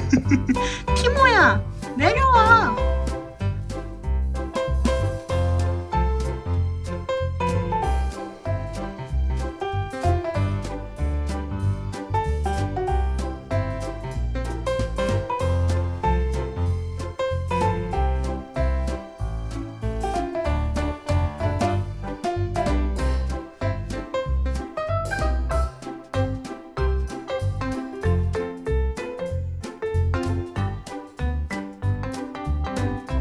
티모야 내려와 티